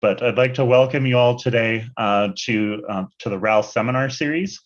but I'd like to welcome you all today uh, to, uh, to the RAL seminar series.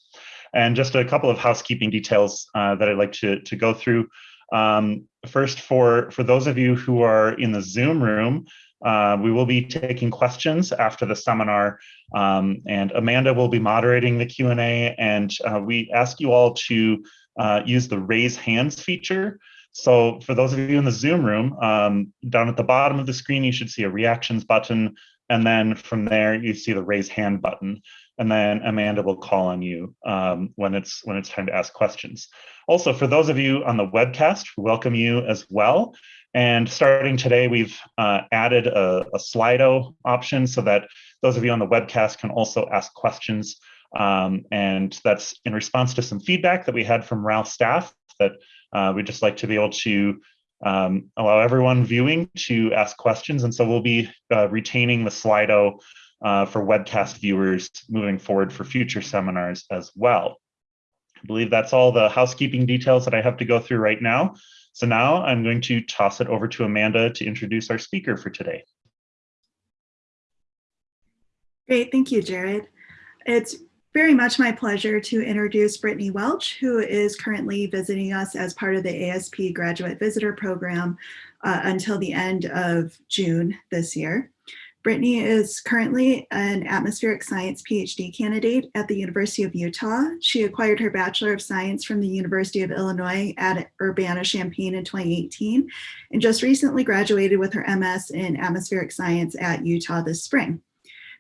And just a couple of housekeeping details uh, that I'd like to, to go through. Um, first, for, for those of you who are in the Zoom room, uh, we will be taking questions after the seminar, um, and Amanda will be moderating the Q&A, and uh, we ask you all to uh, use the raise hands feature. So for those of you in the Zoom room, um, down at the bottom of the screen, you should see a reactions button, and then from there, you see the raise hand button and then Amanda will call on you um, when it's when it's time to ask questions. Also, for those of you on the webcast, we welcome you as well. And starting today, we've uh, added a, a, Slido option so that those of you on the webcast can also ask questions. Um, and that's in response to some feedback that we had from RAL staff that uh, we'd just like to be able to um, allow everyone viewing to ask questions. And so we'll be uh, retaining the Slido uh, for webcast viewers moving forward for future seminars as well. I believe that's all the housekeeping details that I have to go through right now. So now I'm going to toss it over to Amanda to introduce our speaker for today. Great, thank you, Jared. It's very much my pleasure to introduce Brittany Welch, who is currently visiting us as part of the ASP Graduate Visitor Program uh, until the end of June this year. Brittany is currently an atmospheric science PhD candidate at the University of Utah. She acquired her Bachelor of Science from the University of Illinois at Urbana-Champaign in 2018, and just recently graduated with her MS in atmospheric science at Utah this spring.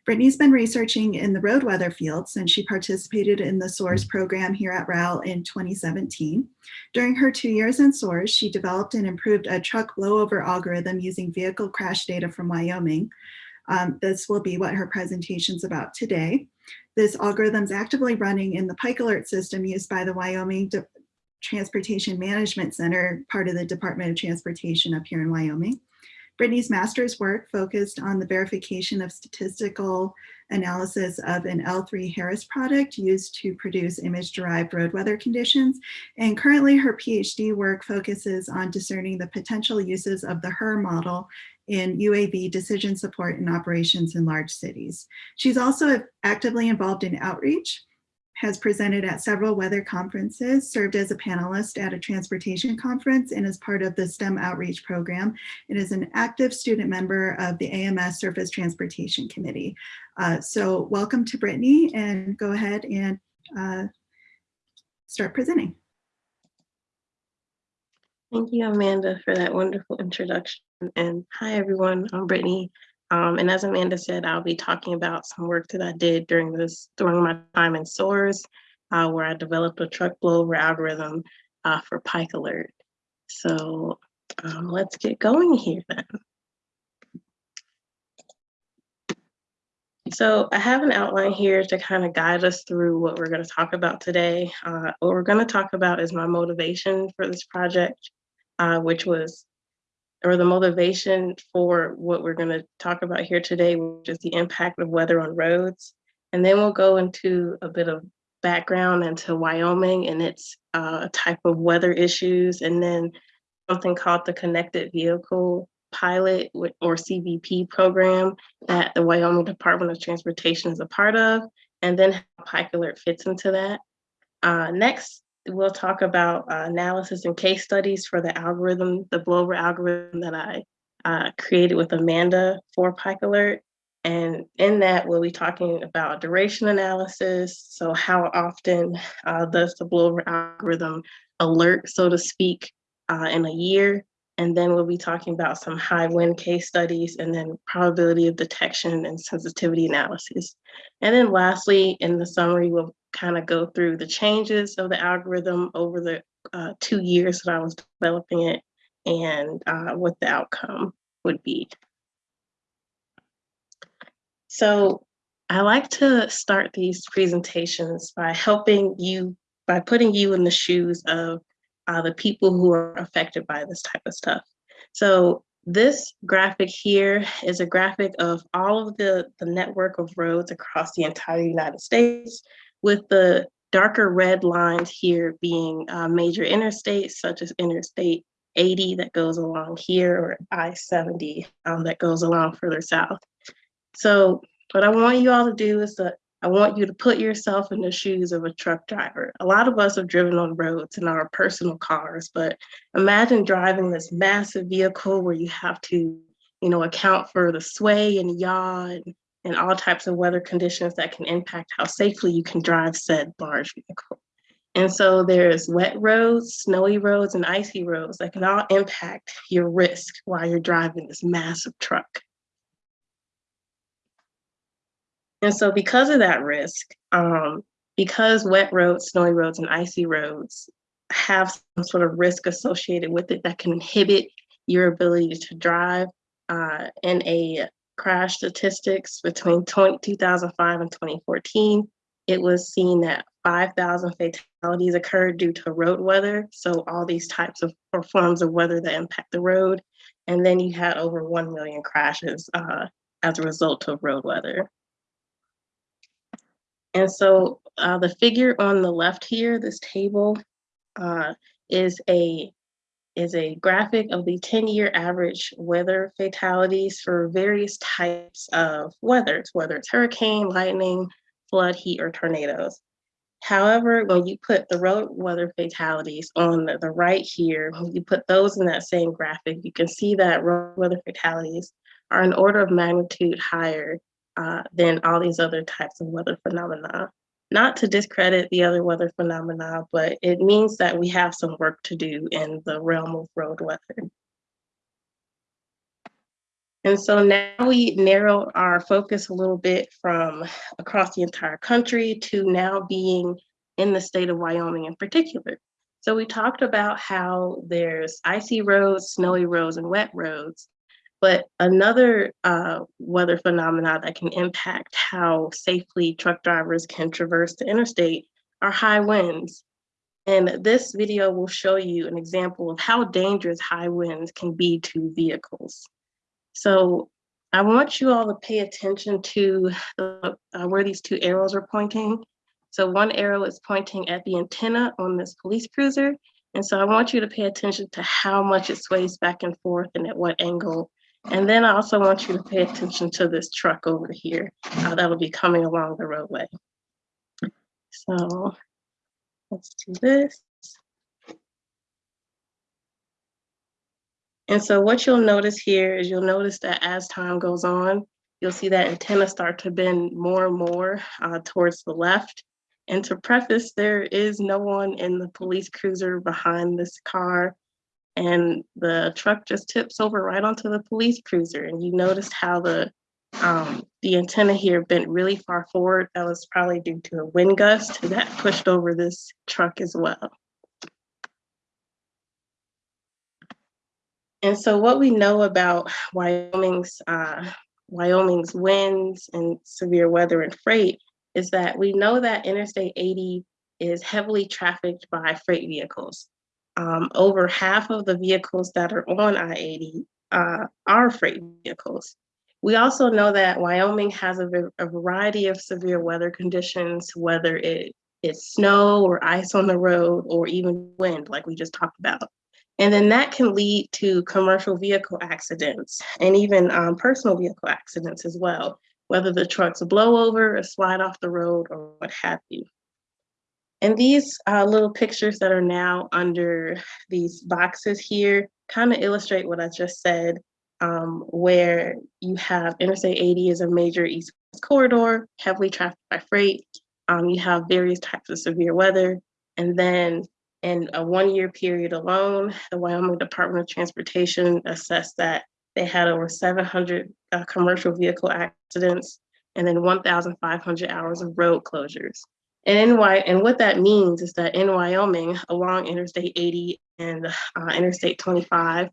Brittany's been researching in the road weather field since she participated in the SOARS program here at RAL in 2017. During her two years in SOARS, she developed and improved a truck blowover algorithm using vehicle crash data from Wyoming. Um, this will be what her presentation is about today. This algorithm is actively running in the Pikalert system used by the Wyoming De Transportation Management Center, part of the Department of Transportation up here in Wyoming. Brittany's master's work focused on the verification of statistical analysis of an L3 Harris product used to produce image-derived road weather conditions. And currently her PhD work focuses on discerning the potential uses of the HRRR model in UAV decision support and operations in large cities. She's also actively involved in outreach, has presented at several weather conferences, served as a panelist at a transportation conference, and is part of the STEM outreach program, It is an active student member of the AMS Surface Transportation Committee. Uh, so welcome to Brittany, and go ahead and uh, start presenting. Thank you, Amanda, for that wonderful introduction. And hi, everyone. I'm Brittany. Um, and as Amanda said, I'll be talking about some work that I did during this during my time in SOARS, uh, where I developed a truck blowover algorithm uh, for Pikalert. So um, let's get going here then. So I have an outline here to kind of guide us through what we're going to talk about today. Uh, what we're going to talk about is my motivation for this project uh, which was, or the motivation for what we're going to talk about here today, which is the impact of weather on roads. And then we'll go into a bit of background into Wyoming and its uh, type of weather issues, and then something called the Connected Vehicle Pilot or CVP program that the Wyoming Department of Transportation is a part of, and then how Pikalert fits into that. Uh, next, we'll talk about uh, analysis and case studies for the algorithm, the blowover algorithm that I uh, created with Amanda for Pikalert. And in that, we'll be talking about duration analysis. So how often uh, does the blowover algorithm alert, so to speak, uh, in a year? And then we'll be talking about some high wind case studies and then probability of detection and sensitivity analysis. And then lastly, in the summary, we'll kind of go through the changes of the algorithm over the uh, two years that I was developing it and uh, what the outcome would be. So I like to start these presentations by helping you, by putting you in the shoes of uh, the people who are affected by this type of stuff. So this graphic here is a graphic of all of the, the network of roads across the entire United States with the darker red lines here being uh, major interstates such as Interstate 80 that goes along here or I-70 um, that goes along further south. So what I want you all to do is that I want you to put yourself in the shoes of a truck driver. A lot of us have driven on roads in our personal cars, but imagine driving this massive vehicle where you have to, you know, account for the sway and yaw and, and all types of weather conditions that can impact how safely you can drive said large vehicle. And so there's wet roads, snowy roads, and icy roads that can all impact your risk while you're driving this massive truck. And so because of that risk, um, because wet roads, snowy roads, and icy roads have some sort of risk associated with it that can inhibit your ability to drive, uh, in a crash statistics between 20, 2005 and 2014, it was seen that 5,000 fatalities occurred due to road weather. So all these types of or forms of weather that impact the road. And then you had over 1 million crashes uh, as a result of road weather. And so uh, the figure on the left here, this table, uh, is a is a graphic of the 10-year average weather fatalities for various types of weathers, whether it's hurricane, lightning, flood, heat, or tornadoes. However, when you put the road weather fatalities on the, the right here, when you put those in that same graphic, you can see that road weather fatalities are an order of magnitude higher uh, than all these other types of weather phenomena. Not to discredit the other weather phenomena, but it means that we have some work to do in the realm of road weather. And so now we narrow our focus a little bit from across the entire country to now being in the state of Wyoming in particular. So we talked about how there's icy roads, snowy roads, and wet roads. But another uh, weather phenomena that can impact how safely truck drivers can traverse the interstate are high winds. And this video will show you an example of how dangerous high winds can be to vehicles. So I want you all to pay attention to the, uh, where these two arrows are pointing. So one arrow is pointing at the antenna on this police cruiser. And so I want you to pay attention to how much it sways back and forth and at what angle and then I also want you to pay attention to this truck over here uh, that'll be coming along the roadway. So let's do this. And so what you'll notice here is you'll notice that as time goes on, you'll see that antenna start to bend more and more uh, towards the left. And to preface, there is no one in the police cruiser behind this car and the truck just tips over right onto the police cruiser. And you noticed how the um, the antenna here bent really far forward. That was probably due to a wind gust that pushed over this truck as well. And so what we know about Wyoming's uh, Wyoming's winds and severe weather and freight is that we know that Interstate 80 is heavily trafficked by freight vehicles um, over half of the vehicles that are on I-80 uh, are freight vehicles. We also know that Wyoming has a, a variety of severe weather conditions, whether it, it's snow or ice on the road or even wind, like we just talked about. And then that can lead to commercial vehicle accidents and even um, personal vehicle accidents as well, whether the trucks blow over or slide off the road or what have you. And these uh, little pictures that are now under these boxes here kind of illustrate what I just said, um, where you have Interstate 80 is a major east-west corridor, heavily trafficked by freight. Um, you have various types of severe weather. And then in a one-year period alone, the Wyoming Department of Transportation assessed that they had over 700 uh, commercial vehicle accidents and then 1,500 hours of road closures. And in Wy and what that means is that in Wyoming, along Interstate 80 and uh, Interstate 25,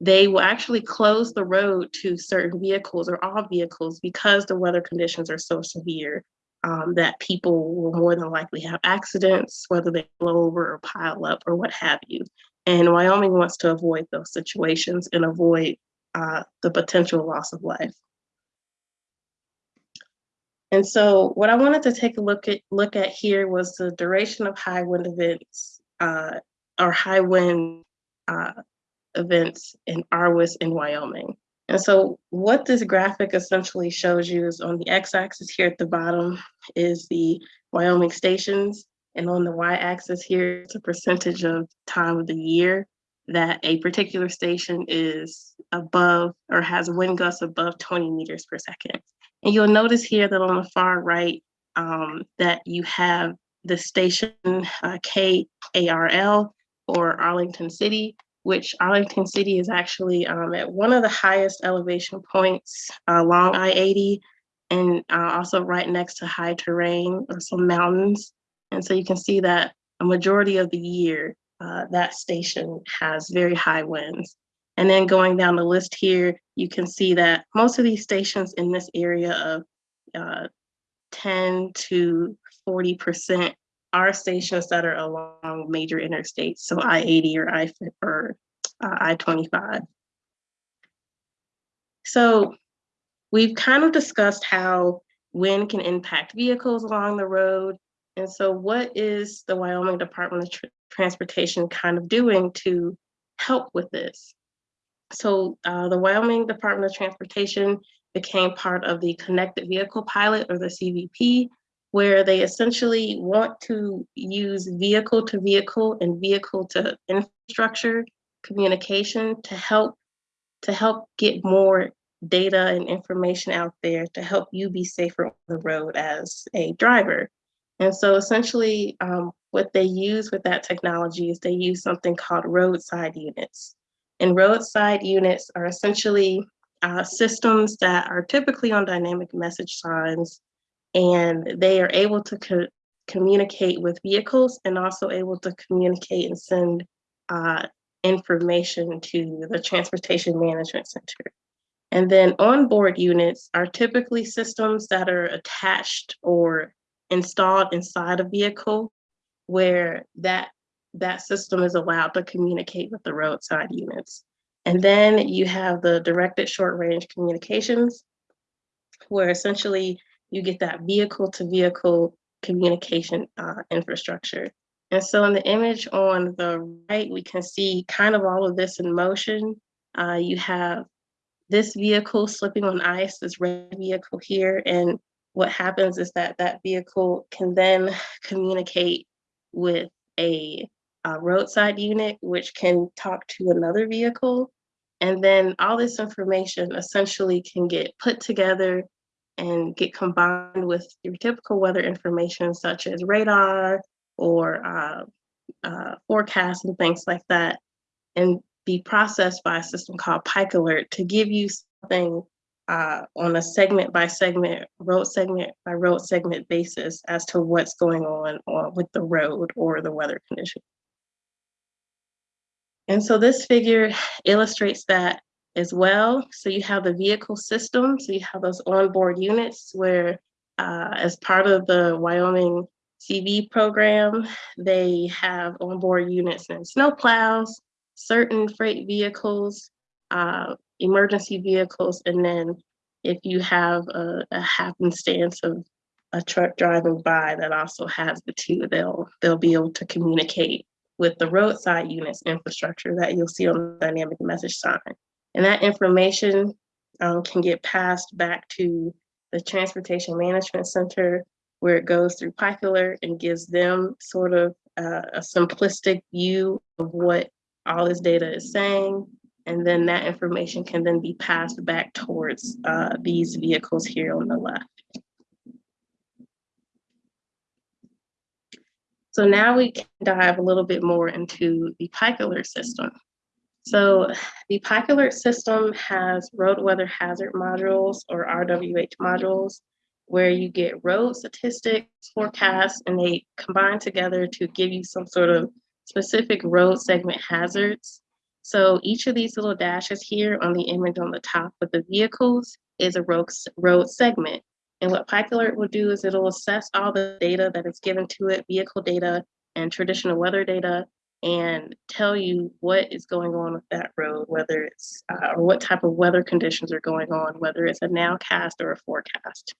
they will actually close the road to certain vehicles or all vehicles because the weather conditions are so severe um, that people will more than likely have accidents, whether they blow over or pile up or what have you. And Wyoming wants to avoid those situations and avoid uh, the potential loss of life. And so what I wanted to take a look at look at here was the duration of high wind events uh, or high wind uh, events in RWIS in Wyoming. And so what this graphic essentially shows you is on the x-axis here at the bottom is the Wyoming stations. And on the y-axis here, it's a percentage of time of the year that a particular station is above or has wind gusts above 20 meters per second. And you'll notice here that on the far right, um, that you have the station uh, KARL or Arlington City, which Arlington City is actually um, at one of the highest elevation points along I-80 and uh, also right next to high terrain or some mountains. And so you can see that a majority of the year, uh, that station has very high winds. And then going down the list here, you can see that most of these stations in this area of uh, 10 to 40% are stations that are along major interstates, so I-80 or I or uh, I-25. So we've kind of discussed how wind can impact vehicles along the road. And so what is the Wyoming Department of Tr Transportation kind of doing to help with this? So uh, the Wyoming Department of Transportation became part of the Connected Vehicle Pilot or the CVP, where they essentially want to use vehicle to vehicle and vehicle to infrastructure communication to help to help get more data and information out there to help you be safer on the road as a driver. And so essentially um, what they use with that technology is they use something called roadside units. And roadside units are essentially uh, systems that are typically on dynamic message signs and they are able to co communicate with vehicles and also able to communicate and send uh, information to the Transportation Management Center. And then onboard units are typically systems that are attached or installed inside a vehicle where that, that system is allowed to communicate with the roadside units. And then you have the directed short range communications, where essentially you get that vehicle to vehicle communication uh, infrastructure. And so in the image on the right, we can see kind of all of this in motion. Uh, you have this vehicle slipping on ice, this red vehicle here. And what happens is that that vehicle can then communicate with a, a roadside unit, which can talk to another vehicle. And then all this information essentially can get put together and get combined with your typical weather information such as radar or uh, uh, forecasts and things like that and be processed by a system called Pikalert to give you something uh, on a segment by segment, road segment by road segment basis as to what's going on or with the road or the weather condition. And so this figure illustrates that as well. So you have the vehicle system. So you have those onboard units where uh, as part of the Wyoming CV program, they have onboard units and snowplows, certain freight vehicles, uh, emergency vehicles, and then if you have a, a happenstance of a truck driving by that also has the two, they'll they'll be able to communicate with the roadside units infrastructure that you'll see on the dynamic message sign. And that information um, can get passed back to the Transportation Management Center where it goes through Alert and gives them sort of uh, a simplistic view of what all this data is saying. And then that information can then be passed back towards uh, these vehicles here on the left. So now we can dive a little bit more into the Pikalert system. So the Pikalert system has road weather hazard modules or RWH modules where you get road statistics, forecasts, and they combine together to give you some sort of specific road segment hazards. So each of these little dashes here on the image on the top of the vehicles is a road, road segment. And what Pikalert will do is it'll assess all the data that is given to it, vehicle data and traditional weather data, and tell you what is going on with that road, whether it's, uh, or what type of weather conditions are going on, whether it's a nowcast or a forecast.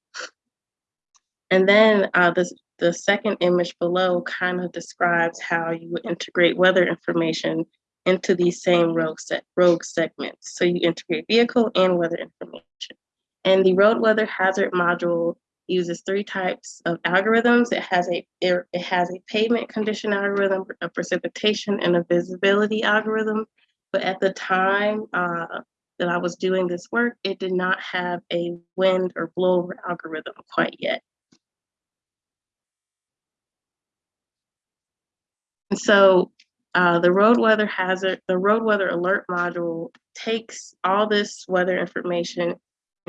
And then uh, the second image below kind of describes how you integrate weather information into these same rogue, rogue segments. So you integrate vehicle and weather information. And the road weather hazard module uses three types of algorithms. It has a it, it has a pavement condition algorithm, a precipitation, and a visibility algorithm. But at the time uh, that I was doing this work, it did not have a wind or blowover algorithm quite yet. And so uh, the road weather hazard, the road weather alert module takes all this weather information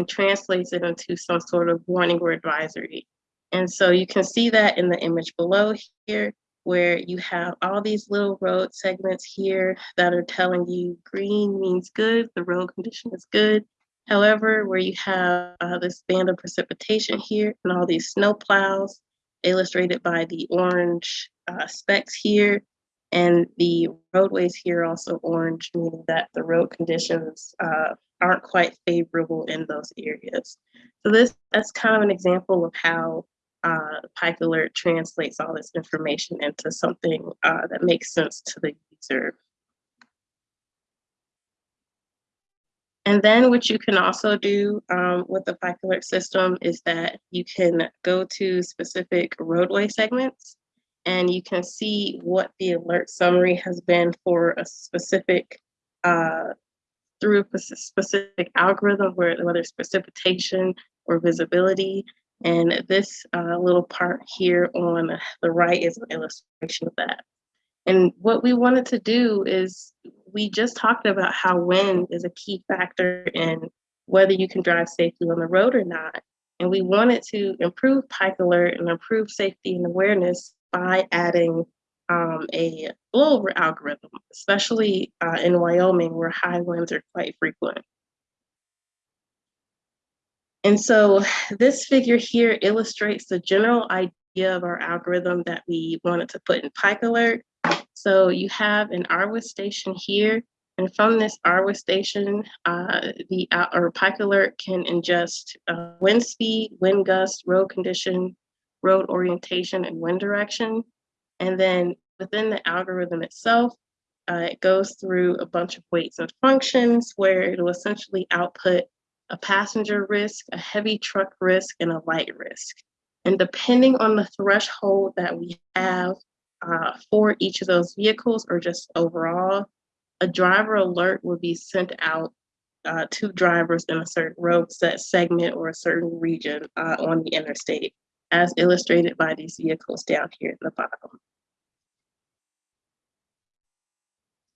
translates it into some sort of warning or advisory. And so you can see that in the image below here, where you have all these little road segments here that are telling you green means good, the road condition is good. However, where you have uh, this band of precipitation here and all these snow plows illustrated by the orange uh, specks here, and the roadways here also orange, meaning that the road conditions uh, aren't quite favorable in those areas. So this that's kind of an example of how uh, Pikalert translates all this information into something uh, that makes sense to the user. And then what you can also do um, with the Pikalert system is that you can go to specific roadway segments and you can see what the alert summary has been for a specific uh, through a specific algorithm, where, whether it's precipitation or visibility. And this uh, little part here on the right is an illustration of that. And what we wanted to do is we just talked about how wind is a key factor in whether you can drive safely on the road or not. And we wanted to improve Pikalert and improve safety and awareness by adding um, a blowover algorithm, especially uh, in Wyoming where high winds are quite frequent. And so this figure here illustrates the general idea of our algorithm that we wanted to put in Pikalert. So you have an RWIS station here, and from this RWIS station, uh, the uh, or Pikalert can ingest uh, wind speed, wind gust, road condition, road orientation, and wind direction. And then within the algorithm itself, uh, it goes through a bunch of weights and functions where it'll essentially output a passenger risk, a heavy truck risk, and a light risk. And depending on the threshold that we have uh, for each of those vehicles or just overall, a driver alert will be sent out uh, to drivers in a certain road set segment or a certain region uh, on the interstate, as illustrated by these vehicles down here at the bottom.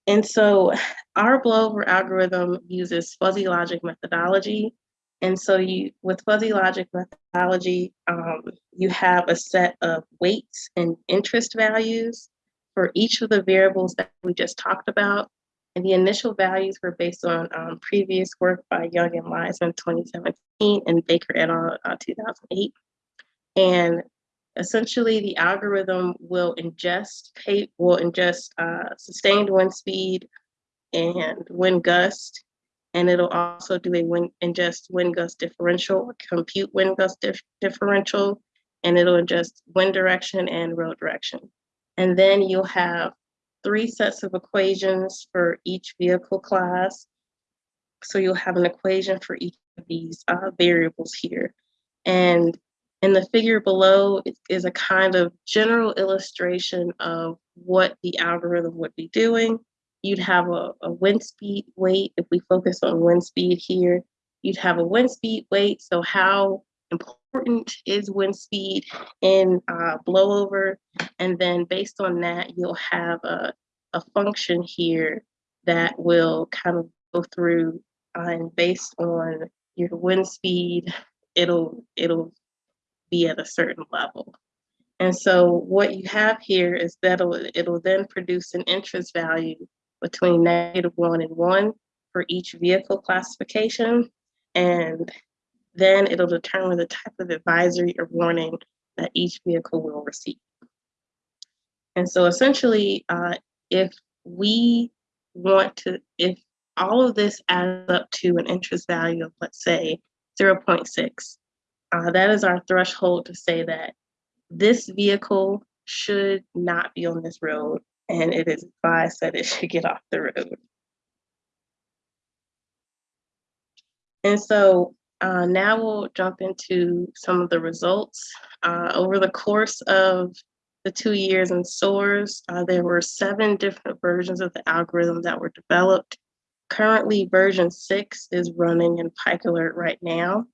And so our blowover algorithm uses fuzzy logic methodology. And so you, with fuzzy logic methodology, um, you have a set of weights and interest values for each of the variables that we just talked about. And the initial values were based on um, previous work by Young and Lies in 2017 and Baker et al. Uh, 2008. And essentially the algorithm will ingest will ingest uh, sustained wind speed and wind gust, and it'll also do a wind ingest wind gust differential, compute wind gust dif differential, and it'll ingest wind direction and road direction. And then you'll have three sets of equations for each vehicle class. So you'll have an equation for each of these uh, variables here. And and the figure below is a kind of general illustration of what the algorithm would be doing. You'd have a, a wind speed weight, if we focus on wind speed here, you'd have a wind speed weight. So how important is wind speed in uh, blowover? And then based on that, you'll have a, a function here that will kind of go through uh, and based on your wind speed, it'll it'll be at a certain level. And so what you have here is that it'll, then produce an interest value between negative one and one for each vehicle classification. And then it'll determine the type of advisory or warning that each vehicle will receive. And so essentially, uh, if we want to, if all of this adds up to an interest value of, let's say, 0.6, uh, that is our threshold to say that this vehicle should not be on this road and it is advised that it should get off the road. And so uh, now we'll jump into some of the results. Uh, over the course of the two years in SOARS, uh, there were seven different versions of the algorithm that were developed. Currently, version six is running in Pikalert right now.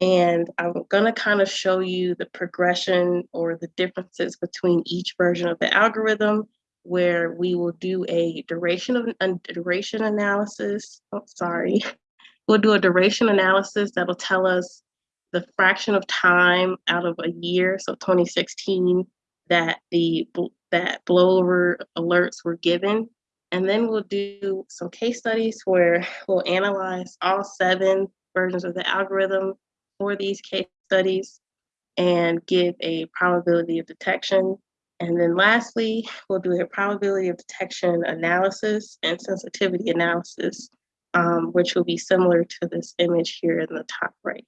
And I'm gonna kind of show you the progression or the differences between each version of the algorithm where we will do a duration of a duration analysis. Oh, sorry. We'll do a duration analysis that'll tell us the fraction of time out of a year, so 2016, that the that blowover alerts were given. And then we'll do some case studies where we'll analyze all seven versions of the algorithm for these case studies and give a probability of detection. And then lastly, we'll do a probability of detection analysis and sensitivity analysis um, which will be similar to this image here in the top right.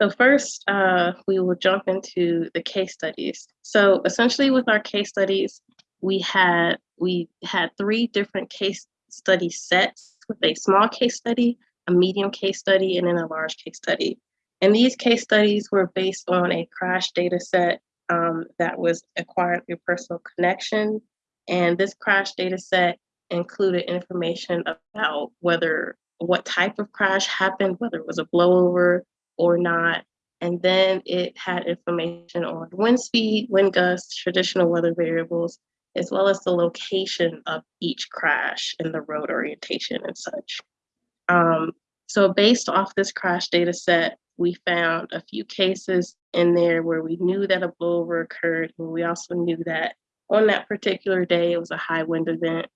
So first, uh, we will jump into the case studies. So essentially with our case studies, we had, we had three different case study sets with a small case study, a medium case study, and then a large case study. And these case studies were based on a crash data set um, that was acquired through personal connection and this crash data set included information about whether what type of crash happened, whether it was a blowover or not. And then it had information on wind speed, wind gusts, traditional weather variables, as well as the location of each crash and the road orientation and such. Um, so based off this crash data set, we found a few cases in there where we knew that a blowover occurred, and we also knew that on that particular day, it was a high wind event.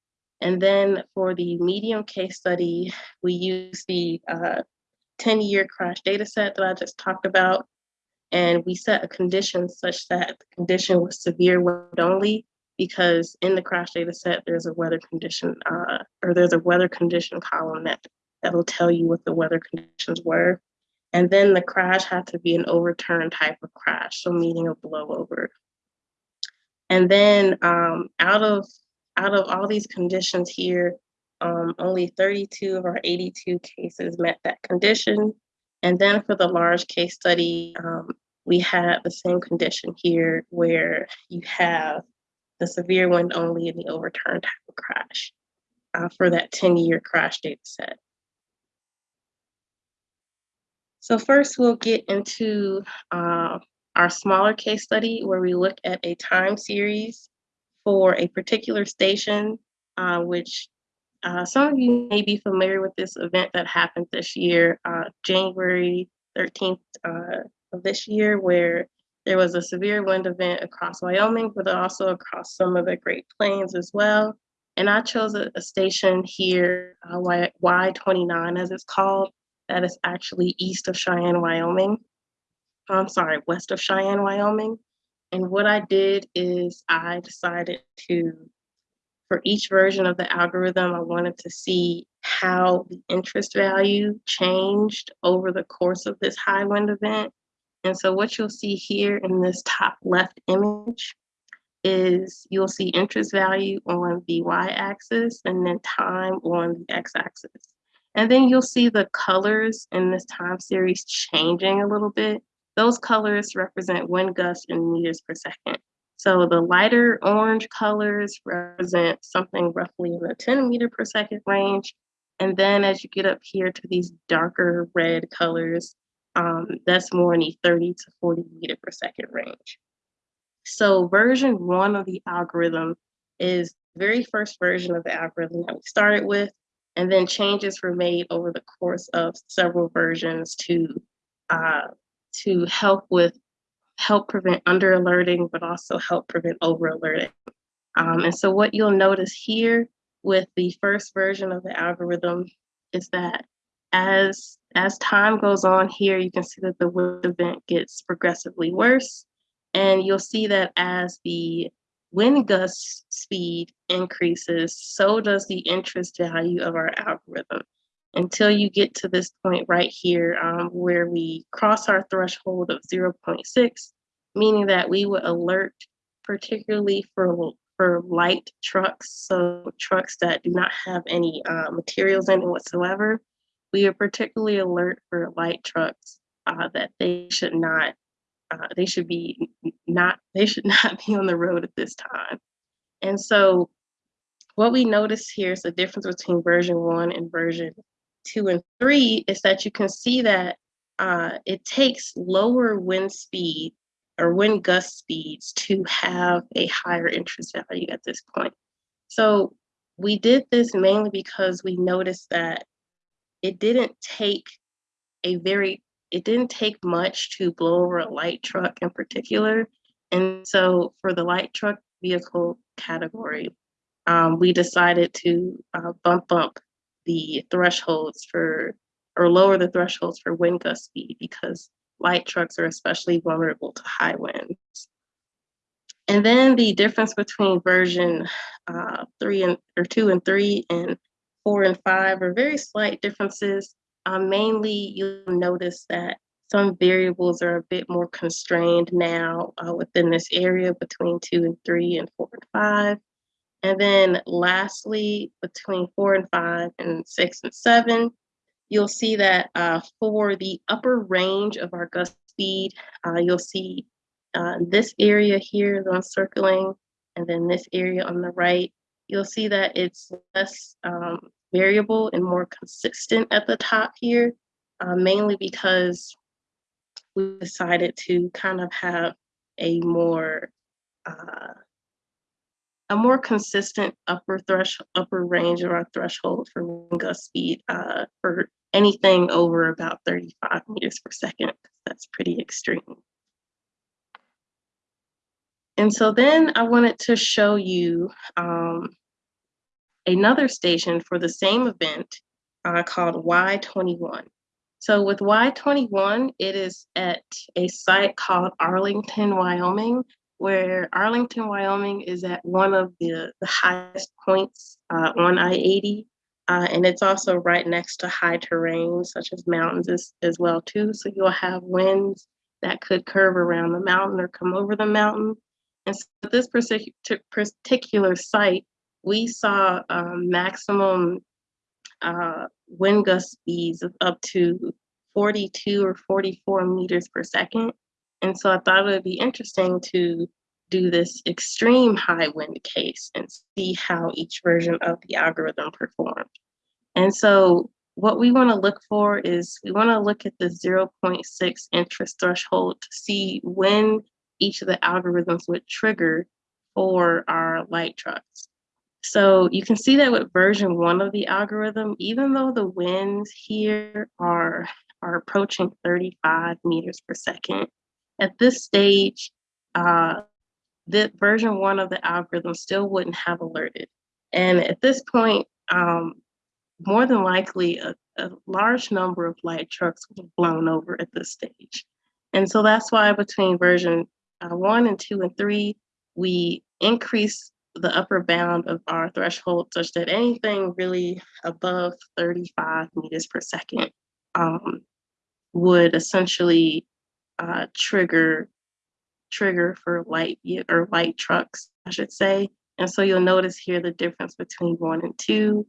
And then for the medium case study, we used the 10-year uh, crash data set that I just talked about. And we set a condition such that the condition was severe wind only because in the crash data set, there's a weather condition uh, or there's a weather condition column that that'll tell you what the weather conditions were. And then the crash had to be an overturn type of crash, so meaning a blowover. And then um, out of out of all these conditions here, um, only 32 of our 82 cases met that condition. And then for the large case study, um, we had the same condition here where you have the severe one only in the overturn type of crash uh, for that 10 year crash data set. So first we'll get into uh, our smaller case study where we look at a time series for a particular station, uh, which uh, some of you may be familiar with this event that happened this year, uh, January 13th uh, of this year, where there was a severe wind event across Wyoming, but also across some of the Great Plains as well. And I chose a, a station here, uh, y, Y29 as it's called, that is actually east of Cheyenne, Wyoming. I'm sorry, west of Cheyenne, Wyoming. And what I did is I decided to, for each version of the algorithm, I wanted to see how the interest value changed over the course of this high wind event. And so what you'll see here in this top left image is you'll see interest value on the y-axis and then time on the x-axis. And then you'll see the colors in this time series changing a little bit. Those colors represent wind gusts in meters per second. So the lighter orange colors represent something roughly in the 10 meter per second range. And then as you get up here to these darker red colors, um, that's more in the 30 to 40 meter per second range. So version one of the algorithm is the very first version of the algorithm that we started with, and then changes were made over the course of several versions to uh, to help with help prevent under alerting, but also help prevent over alerting. Um, and so what you'll notice here with the first version of the algorithm is that as as time goes on here, you can see that the wind event gets progressively worse. And you'll see that as the wind gust speed increases, so does the interest value of our algorithm until you get to this point right here um, where we cross our threshold of 0.6, meaning that we would alert particularly for for light trucks, so trucks that do not have any uh, materials in it whatsoever. We are particularly alert for light trucks uh, that they should not, uh, they should be not, they should not be on the road at this time. And so what we notice here is the difference between version one and version two and three is that you can see that uh, it takes lower wind speed or wind gust speeds to have a higher interest value at this point. So we did this mainly because we noticed that it didn't take a very, it didn't take much to blow over a light truck in particular. And so for the light truck vehicle category, um, we decided to uh, bump up the thresholds for, or lower the thresholds for wind gust speed because light trucks are especially vulnerable to high winds. And then the difference between version uh, three and or two and three and four and five are very slight differences. Um, mainly, you'll notice that some variables are a bit more constrained now uh, within this area between two and three and four and five. And then lastly, between four and five and six and seven, you'll see that uh, for the upper range of our gust speed, uh, you'll see uh, this area here that I'm circling, and then this area on the right, you'll see that it's less um, variable and more consistent at the top here, uh, mainly because we decided to kind of have a more uh, a more consistent upper threshold, upper range of our threshold for wind gust speed uh, for anything over about 35 meters per second. That's pretty extreme. And so then I wanted to show you um, another station for the same event uh, called Y21. So with Y21, it is at a site called Arlington, Wyoming, where Arlington, Wyoming is at one of the, the highest points uh, on I-80. Uh, and it's also right next to high terrain, such as mountains as, as well too. So you'll have winds that could curve around the mountain or come over the mountain. And so this particular site, we saw um, maximum uh, wind gust speeds of up to 42 or 44 meters per second. And so I thought it would be interesting to do this extreme high wind case and see how each version of the algorithm performed. And so what we want to look for is we want to look at the 0.6 interest threshold to see when each of the algorithms would trigger for our light trucks. So you can see that with version one of the algorithm, even though the winds here are, are approaching 35 meters per second, at this stage, uh, the version one of the algorithm still wouldn't have alerted. And at this point, um, more than likely a, a, large number of light trucks would have blown over at this stage. And so that's why between version uh, one and two and three, we increase the upper bound of our threshold such that anything really above 35 meters per second um, would essentially uh, trigger trigger for light or light trucks, I should say. And so you'll notice here the difference between one and two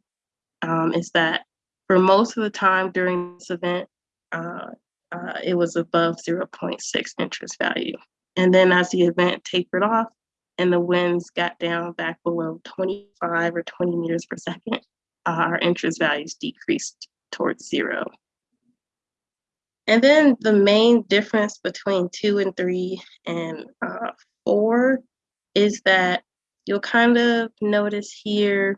um, is that for most of the time during this event, uh, uh, it was above 0.6 interest value. And then as the event tapered off and the winds got down back below 25 or 20 meters per second, our interest values decreased towards zero. And then the main difference between two and three and uh, four is that you'll kind of notice here,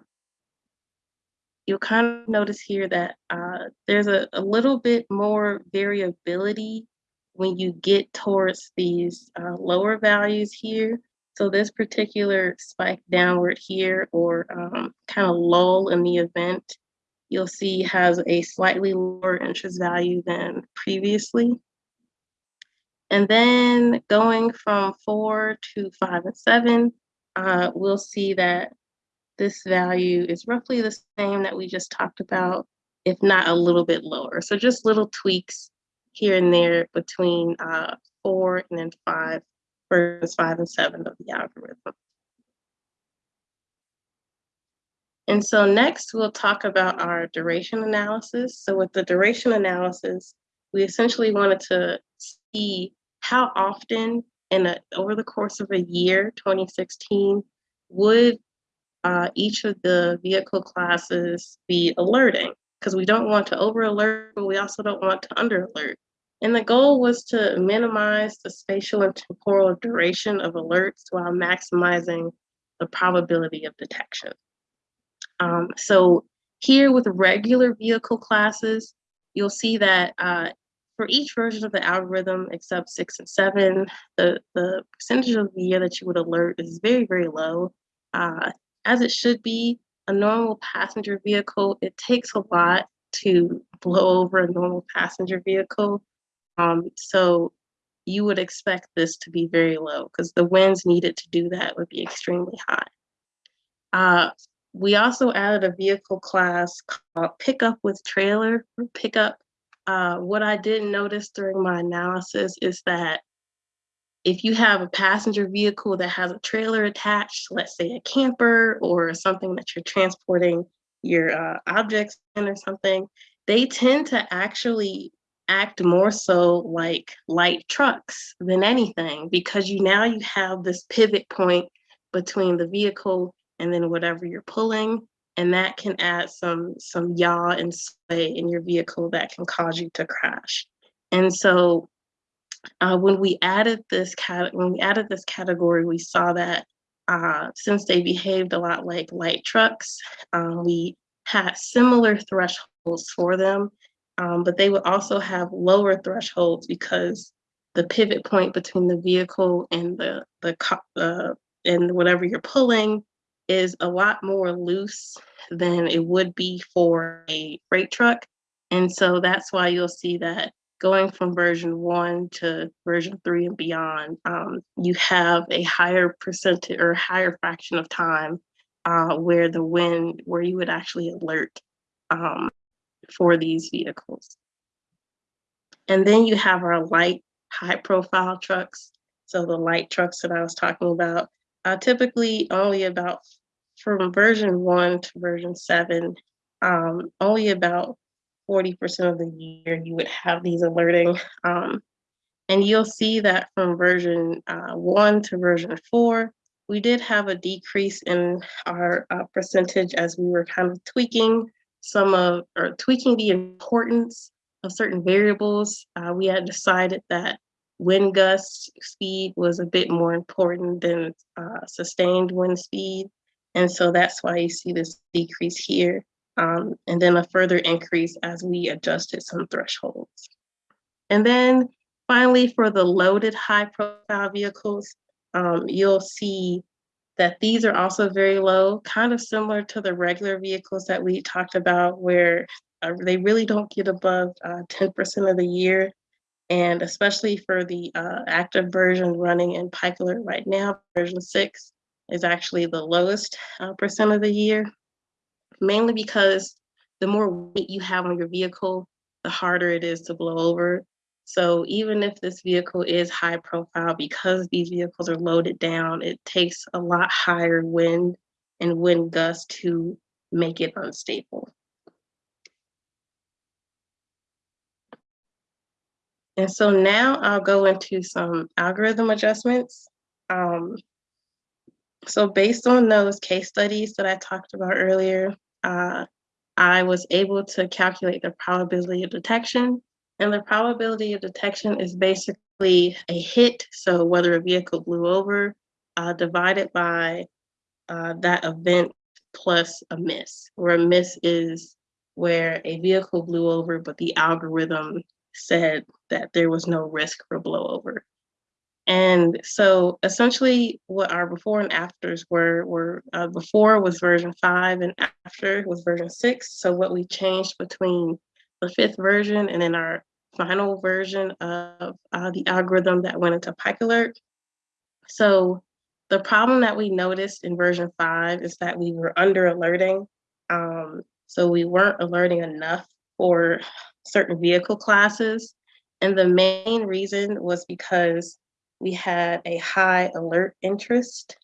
you'll kind of notice here that uh, there's a, a little bit more variability when you get towards these uh, lower values here. So this particular spike downward here or um, kind of lull in the event you'll see has a slightly lower interest value than previously. And then going from four to five and seven, uh, we'll see that this value is roughly the same that we just talked about, if not a little bit lower. So just little tweaks here and there between uh, four and then five versions five and seven of the algorithm. And so next we'll talk about our duration analysis. So with the duration analysis, we essentially wanted to see how often in a, over the course of a year, 2016, would uh, each of the vehicle classes be alerting? Because we don't want to over alert, but we also don't want to under alert. And the goal was to minimize the spatial and temporal duration of alerts while maximizing the probability of detection. Um, so here with regular vehicle classes, you'll see that uh, for each version of the algorithm except six and seven, the, the percentage of the year that you would alert is very, very low. Uh, as it should be, a normal passenger vehicle, it takes a lot to blow over a normal passenger vehicle. Um, so you would expect this to be very low because the winds needed to do that would be extremely high. Uh, we also added a vehicle class called pickup with trailer pickup. Uh, what I didn't notice during my analysis is that if you have a passenger vehicle that has a trailer attached, let's say a camper or something that you're transporting your uh, objects in or something, they tend to actually act more so like light trucks than anything because you now you have this pivot point between the vehicle and then whatever you're pulling and that can add some some yaw and sway in your vehicle that can cause you to crash. And so uh, when we added this cat when we added this category we saw that uh, since they behaved a lot like light trucks um, we had similar thresholds for them um, but they would also have lower thresholds because the pivot point between the vehicle and the the uh, and whatever you're pulling is a lot more loose than it would be for a freight truck. And so that's why you'll see that going from version one to version three and beyond, um, you have a higher percentage or higher fraction of time uh, where the wind, where you would actually alert um, for these vehicles. And then you have our light, high profile trucks. So the light trucks that I was talking about, uh, typically only about from version one to version seven, um, only about 40% of the year you would have these alerting. Um, and you'll see that from version uh, one to version four, we did have a decrease in our uh, percentage as we were kind of tweaking some of, or tweaking the importance of certain variables. Uh, we had decided that wind gust speed was a bit more important than uh, sustained wind speed. And so that's why you see this decrease here. Um, and then a further increase as we adjusted some thresholds. And then finally, for the loaded high profile vehicles, um, you'll see that these are also very low, kind of similar to the regular vehicles that we talked about where uh, they really don't get above 10% uh, of the year. And especially for the uh, active version running in Pikalert right now, version six, is actually the lowest uh, percent of the year, mainly because the more weight you have on your vehicle, the harder it is to blow over. So even if this vehicle is high profile, because these vehicles are loaded down, it takes a lot higher wind and wind gusts to make it unstable. And so now I'll go into some algorithm adjustments. Um, so based on those case studies that I talked about earlier, uh, I was able to calculate the probability of detection. And the probability of detection is basically a hit. So whether a vehicle blew over, uh, divided by uh, that event plus a miss, where a miss is where a vehicle blew over, but the algorithm said that there was no risk for blowover. And so essentially what our before and afters were, were uh, before was version five and after was version six. So what we changed between the fifth version and then our final version of uh, the algorithm that went into Pikalert. So the problem that we noticed in version five is that we were under alerting. Um, so we weren't alerting enough for certain vehicle classes. And the main reason was because we had a high alert interest.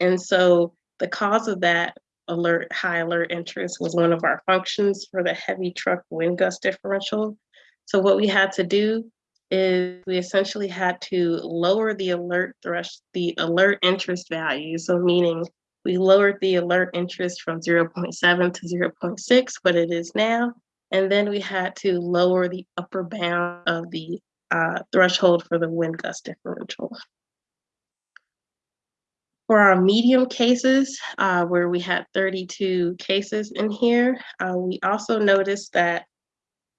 And so the cause of that alert, high alert interest was one of our functions for the heavy truck wind gust differential. So what we had to do is we essentially had to lower the alert thresh, the alert interest value. So meaning we lowered the alert interest from 0.7 to 0.6, what it is now. And then we had to lower the upper bound of the uh, threshold for the wind gust differential. For our medium cases, uh, where we had 32 cases in here, uh, we also noticed that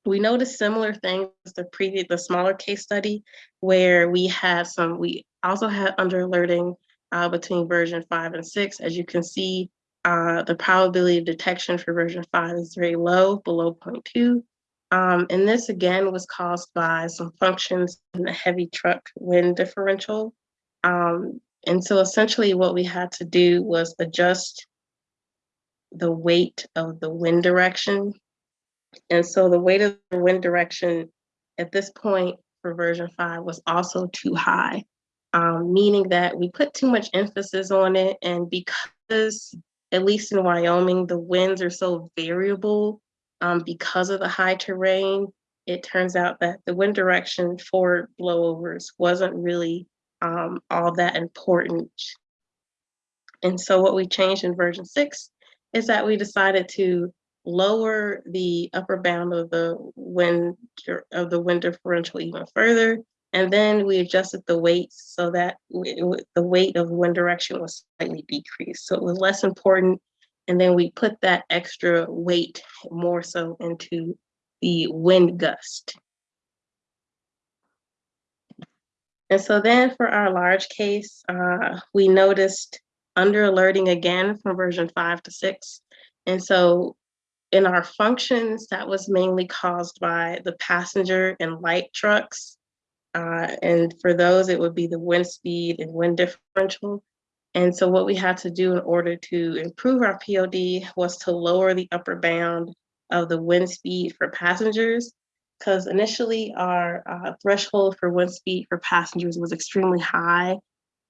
we noticed similar things the previous, the smaller case study, where we had some, we also had under alerting uh, between version five and six. As you can see, uh, the probability of detection for version five is very low, below 0.2. Um, and this again was caused by some functions in the heavy truck wind differential. Um, and so essentially what we had to do was adjust the weight of the wind direction and so the weight of the wind direction at this point for version five was also too high, um, meaning that we put too much emphasis on it. And because, at least in Wyoming, the winds are so variable um, because of the high terrain, it turns out that the wind direction for blowovers wasn't really um, all that important. And so what we changed in version six is that we decided to lower the upper bound of the wind of the wind differential even further. And then we adjusted the weights so that the weight of wind direction was slightly decreased. So it was less important. And then we put that extra weight more so into the wind gust. And so then for our large case, uh, we noticed under alerting again from version five to six. And so in our functions, that was mainly caused by the passenger and light trucks. Uh, and for those, it would be the wind speed and wind differential. And so what we had to do in order to improve our POD was to lower the upper bound of the wind speed for passengers, because initially our uh, threshold for wind speed for passengers was extremely high.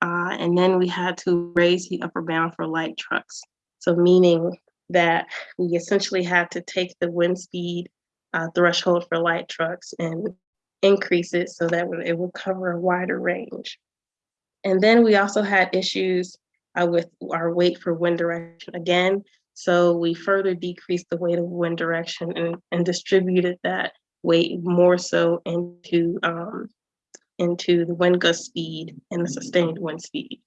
Uh, and then we had to raise the upper bound for light trucks. So meaning that we essentially had to take the wind speed uh, threshold for light trucks and increase it so that it would cover a wider range. And then we also had issues uh, with our weight for wind direction again. So we further decreased the weight of wind direction and, and distributed that weight more so into, um, into the wind gust speed and the sustained wind speed.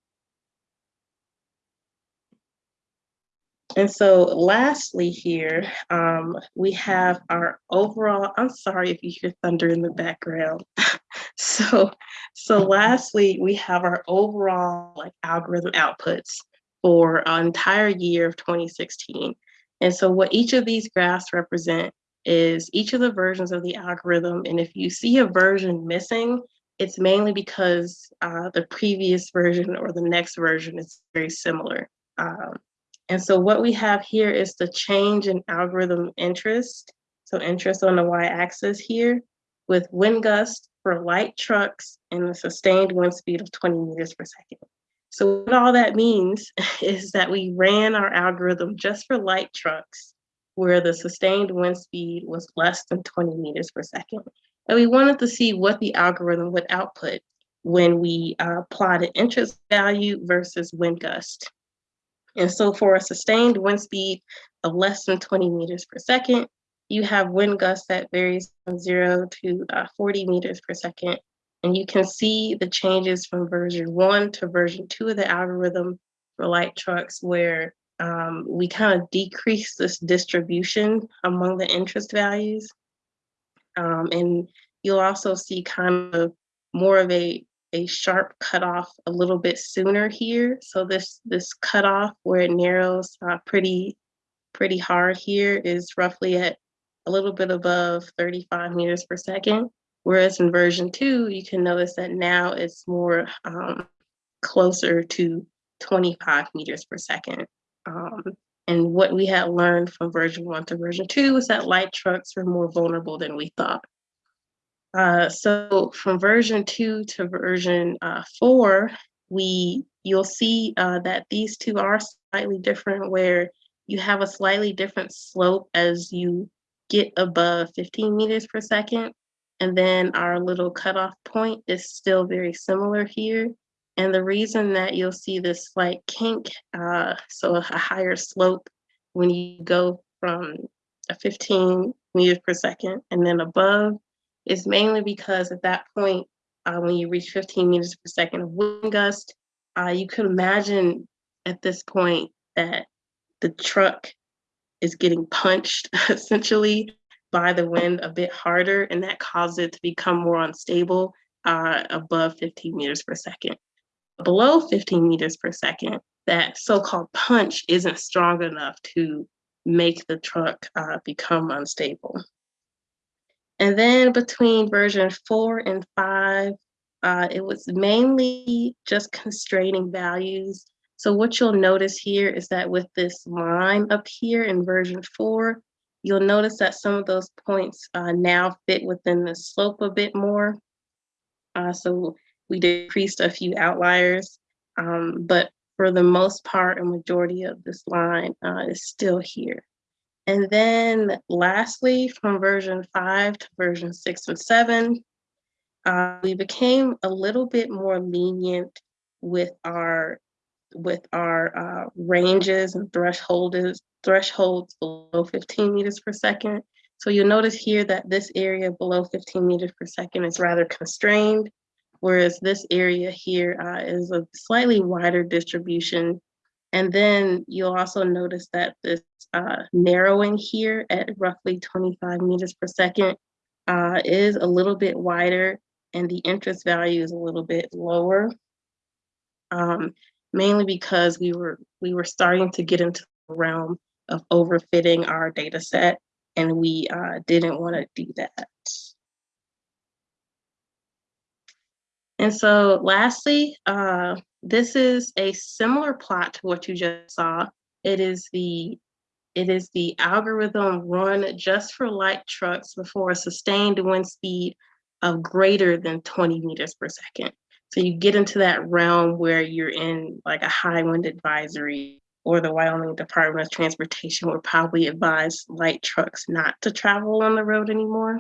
And so lastly here, um, we have our overall, I'm sorry if you hear thunder in the background. so, so lastly, we have our overall like algorithm outputs for an entire year of 2016. And so what each of these graphs represent is each of the versions of the algorithm. And if you see a version missing, it's mainly because uh, the previous version or the next version is very similar. Um, and so what we have here is the change in algorithm interest. So interest on the y-axis here with wind gust for light trucks and a sustained wind speed of 20 meters per second. So what all that means is that we ran our algorithm just for light trucks where the sustained wind speed was less than 20 meters per second. And we wanted to see what the algorithm would output when we uh, plotted interest value versus wind gust. And so for a sustained wind speed of less than 20 meters per second, you have wind gusts that varies from zero to uh, 40 meters per second. And you can see the changes from version one to version two of the algorithm for light trucks where um, we kind of decrease this distribution among the interest values. Um, and you'll also see kind of more of a a sharp cutoff a little bit sooner here. So this, this cutoff where it narrows uh, pretty, pretty hard here is roughly at a little bit above 35 meters per second. Whereas in version two, you can notice that now it's more um, closer to 25 meters per second. Um, and what we had learned from version one to version two was that light trucks were more vulnerable than we thought. Uh, so from version two to version uh, four, we you'll see uh, that these two are slightly different where you have a slightly different slope as you get above 15 meters per second. And then our little cutoff point is still very similar here. And the reason that you'll see this slight kink, uh, so a higher slope when you go from a 15 meters per second and then above is mainly because at that point, uh, when you reach 15 meters per second of wind gust, uh, you could imagine at this point that the truck is getting punched essentially by the wind a bit harder, and that causes it to become more unstable uh, above 15 meters per second. Below 15 meters per second, that so-called punch isn't strong enough to make the truck uh, become unstable. And then between version four and five, uh, it was mainly just constraining values. So what you'll notice here is that with this line up here in version four, you'll notice that some of those points uh, now fit within the slope a bit more. Uh, so we decreased a few outliers, um, but for the most part, a majority of this line uh, is still here. And then lastly, from version five to version six and seven, uh, we became a little bit more lenient with our with our uh, ranges and thresholds thresholds below 15 meters per second. So you'll notice here that this area below 15 meters per second is rather constrained, whereas this area here uh, is a slightly wider distribution. And then you'll also notice that this uh, narrowing here at roughly 25 meters per second uh, is a little bit wider and the interest value is a little bit lower. Um, mainly because we were we were starting to get into the realm of overfitting our data set and we uh, didn't want to do that. And so lastly, uh, this is a similar plot to what you just saw. It is the it is the algorithm run just for light trucks before a sustained wind speed of greater than 20 meters per second. So you get into that realm where you're in like a high wind advisory or the Wyoming Department of Transportation would probably advise light trucks not to travel on the road anymore.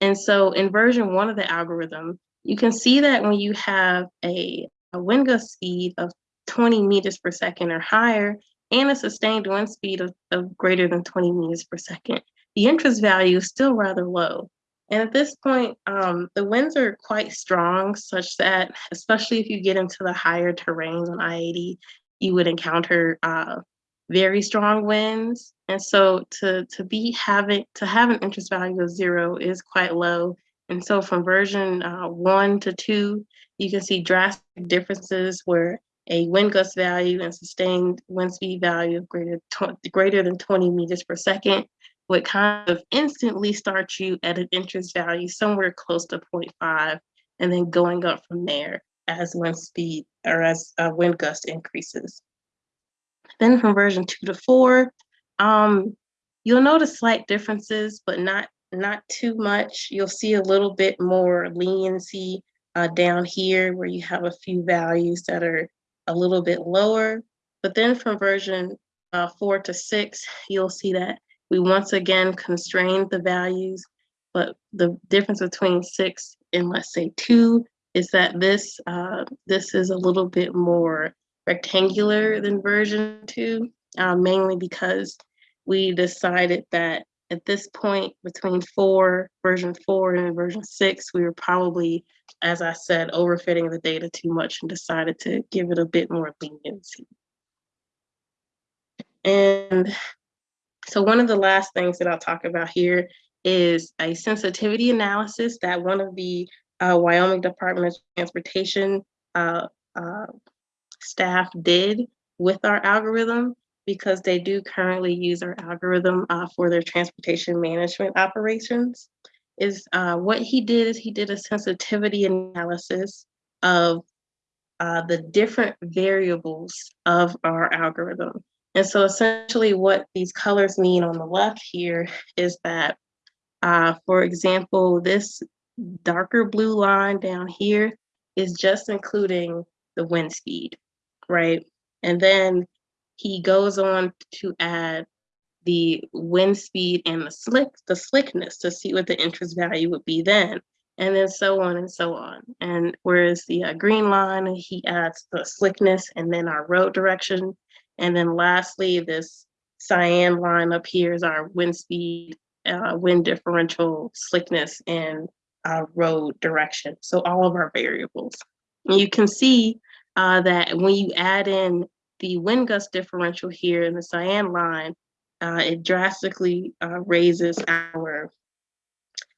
And so in version one of the algorithm, you can see that when you have a, a wind gust speed of 20 meters per second or higher and a sustained wind speed of, of greater than 20 meters per second, the interest value is still rather low. And at this point, um, the winds are quite strong, such that, especially if you get into the higher terrains on I-80, you would encounter uh, very strong winds. And so to, to be having, to have an interest value of zero is quite low. And so from version uh, one to two, you can see drastic differences where a wind gust value and sustained wind speed value of greater, greater than 20 meters per second would kind of instantly start you at an interest value somewhere close to 0.5 and then going up from there as wind speed or as uh, wind gust increases. Then from version two to four, um, you'll notice slight differences, but not, not too much. You'll see a little bit more leniency uh, down here where you have a few values that are a little bit lower. But then from version uh, four to six, you'll see that we once again constrained the values, but the difference between six and let's say two is that this uh, this is a little bit more rectangular than version two, uh, mainly because we decided that at this point between four, version four and version six, we were probably, as I said, overfitting the data too much and decided to give it a bit more leniency. And so one of the last things that I'll talk about here is a sensitivity analysis that one of the uh, Wyoming Department of Transportation uh, uh, staff did with our algorithm because they do currently use our algorithm uh, for their transportation management operations. Is uh, what he did is he did a sensitivity analysis of uh, the different variables of our algorithm. And so essentially what these colors mean on the left here is that Uh, for example, this darker blue line down here is just including the wind speed, right? And then he goes on to add the wind speed and the slick, the slickness to see what the interest value would be then, and then so on and so on. And whereas the uh, green line, he adds the slickness and then our road direction. And then lastly, this cyan line up here is our wind speed, uh, wind differential, slickness, and uh, road direction. So all of our variables. And you can see uh, that when you add in the wind gust differential here in the cyan line, uh, it drastically uh, raises our